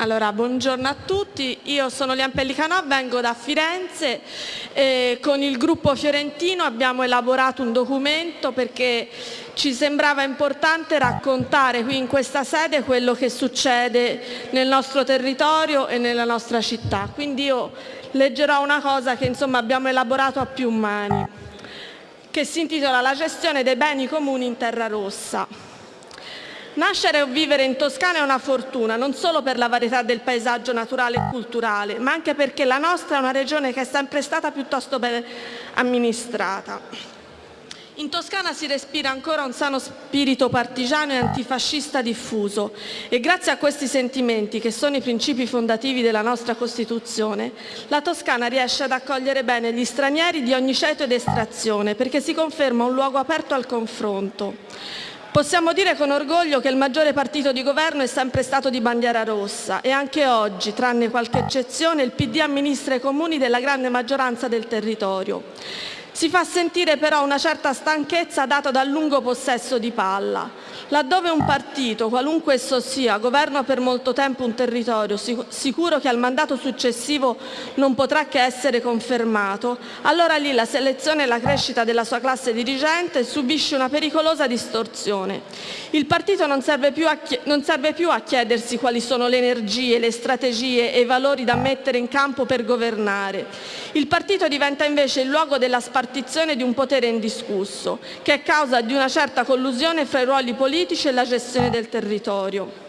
Allora, buongiorno a tutti, io sono Lian Pellicanò, vengo da Firenze e con il gruppo fiorentino abbiamo elaborato un documento perché ci sembrava importante raccontare qui in questa sede quello che succede nel nostro territorio e nella nostra città. Quindi io leggerò una cosa che insomma abbiamo elaborato a più mani, che si intitola La gestione dei beni comuni in terra rossa. Nascere o vivere in Toscana è una fortuna, non solo per la varietà del paesaggio naturale e culturale, ma anche perché la nostra è una regione che è sempre stata piuttosto ben amministrata. In Toscana si respira ancora un sano spirito partigiano e antifascista diffuso e grazie a questi sentimenti, che sono i principi fondativi della nostra Costituzione, la Toscana riesce ad accogliere bene gli stranieri di ogni ceto ed estrazione perché si conferma un luogo aperto al confronto. Possiamo dire con orgoglio che il maggiore partito di governo è sempre stato di bandiera rossa e anche oggi, tranne qualche eccezione, il PD amministra i comuni della grande maggioranza del territorio. Si fa sentire però una certa stanchezza data dal lungo possesso di palla. Laddove un partito, qualunque esso sia, governa per molto tempo un territorio, sicuro che al mandato successivo non potrà che essere confermato, allora lì la selezione e la crescita della sua classe dirigente subisce una pericolosa distorsione. Il partito non serve più a, non serve più a chiedersi quali sono le energie, le strategie e i valori da mettere in campo per governare. Il partito diventa invece il luogo della spartizione ripartizione di un potere indiscusso, che è causa di una certa collusione fra i ruoli politici e la gestione del territorio.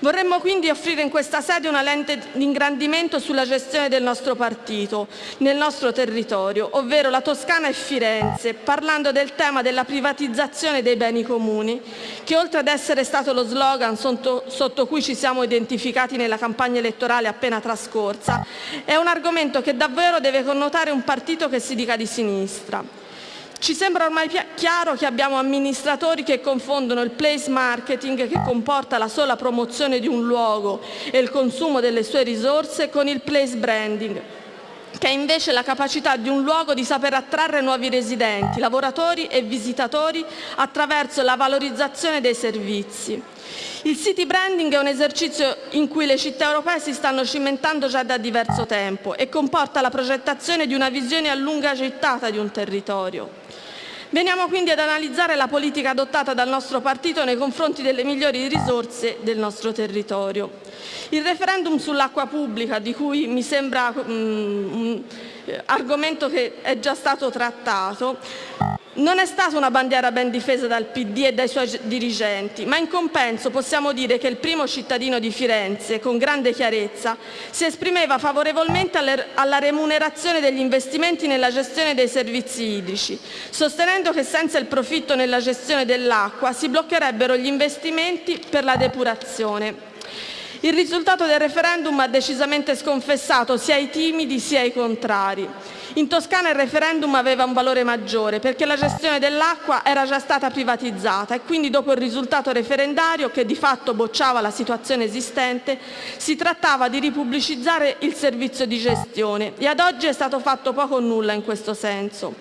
Vorremmo quindi offrire in questa sede una lente di ingrandimento sulla gestione del nostro partito nel nostro territorio, ovvero la Toscana e Firenze, parlando del tema della privatizzazione dei beni comuni, che oltre ad essere stato lo slogan sotto, sotto cui ci siamo identificati nella campagna elettorale appena trascorsa, è un argomento che davvero deve connotare un partito che si dica di sinistra. Ci sembra ormai chiaro che abbiamo amministratori che confondono il place marketing, che comporta la sola promozione di un luogo e il consumo delle sue risorse, con il place branding, che è invece la capacità di un luogo di saper attrarre nuovi residenti, lavoratori e visitatori attraverso la valorizzazione dei servizi. Il city branding è un esercizio in cui le città europee si stanno cimentando già da diverso tempo e comporta la progettazione di una visione a lunga gettata di un territorio. Veniamo quindi ad analizzare la politica adottata dal nostro partito nei confronti delle migliori risorse del nostro territorio. Il referendum sull'acqua pubblica, di cui mi sembra um, argomento che è già stato trattato, non è stata una bandiera ben difesa dal PD e dai suoi dirigenti, ma in compenso possiamo dire che il primo cittadino di Firenze, con grande chiarezza, si esprimeva favorevolmente alla remunerazione degli investimenti nella gestione dei servizi idrici, sostenendo che senza il profitto nella gestione dell'acqua si bloccherebbero gli investimenti per la depurazione. Il risultato del referendum ha decisamente sconfessato sia i timidi sia i contrari. In Toscana il referendum aveva un valore maggiore perché la gestione dell'acqua era già stata privatizzata e quindi dopo il risultato referendario, che di fatto bocciava la situazione esistente, si trattava di ripubblicizzare il servizio di gestione e ad oggi è stato fatto poco o nulla in questo senso.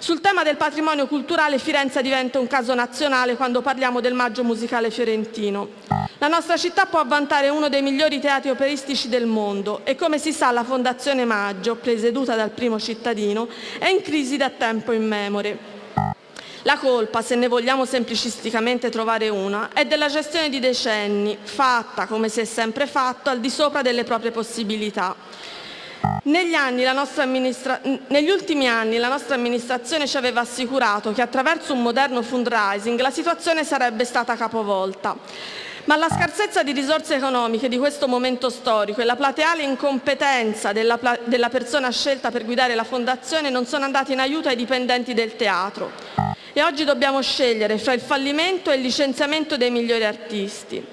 Sul tema del patrimonio culturale Firenze diventa un caso nazionale quando parliamo del Maggio musicale fiorentino. La nostra città può vantare uno dei migliori teatri operistici del mondo e come si sa la Fondazione Maggio, presieduta dal primo cittadino, è in crisi da tempo immemore. La colpa, se ne vogliamo semplicisticamente trovare una, è della gestione di decenni, fatta, come si è sempre fatto, al di sopra delle proprie possibilità. Negli, ultimi anni la nostra amministrazione ci aveva assicurato che attraverso un moderno fundraising la situazione sarebbe stata capovolta. Ma la scarsezza di risorse economiche di questo momento storico e la plateale incompetenza della, persona scelta per guidare la Fondazione non sono andati in aiuto ai dipendenti del teatro. E oggi dobbiamo scegliere fra il fallimento e il licenziamento dei migliori artisti.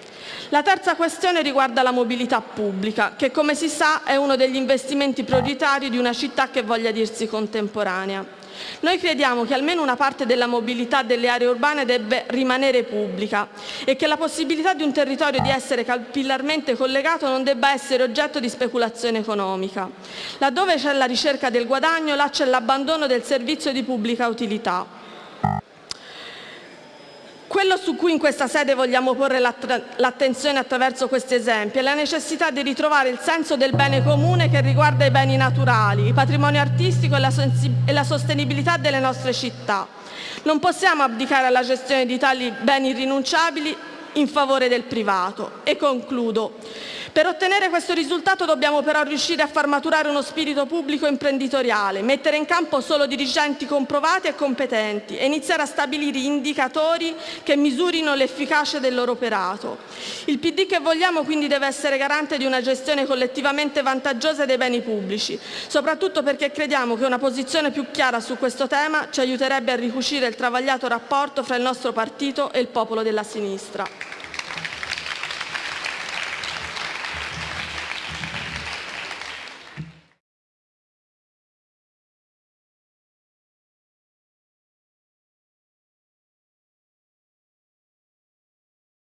La terza questione riguarda la mobilità pubblica, che come si sa è uno degli investimenti prioritari di una città che voglia dirsi contemporanea. Noi crediamo che almeno una parte della mobilità delle aree urbane debba rimanere pubblica e che la possibilità di un territorio di essere capillarmente collegato non debba essere oggetto di speculazione economica. Laddove c'è la ricerca del guadagno, là c'è l'abbandono del servizio di pubblica utilità. Quello su cui in questa sede vogliamo porre l'attenzione attraverso questi esempi è la necessità di ritrovare il senso del bene comune che riguarda i beni naturali, il patrimonio artistico e la, sostenibilità delle nostre città. Non possiamo abdicare alla gestione di tali beni irrinunciabili in favore del privato. E concludo. Per ottenere questo risultato dobbiamo però riuscire a far maturare uno spirito pubblico imprenditoriale, mettere in campo solo dirigenti comprovati e competenti e iniziare a stabilire indicatori che misurino l'efficacia del loro operato. Il PD che vogliamo quindi deve essere garante di una gestione collettivamente vantaggiosa dei beni pubblici, soprattutto perché crediamo che una posizione più chiara su questo tema ci aiuterebbe a ricucire il travagliato rapporto fra il nostro partito e il popolo della sinistra.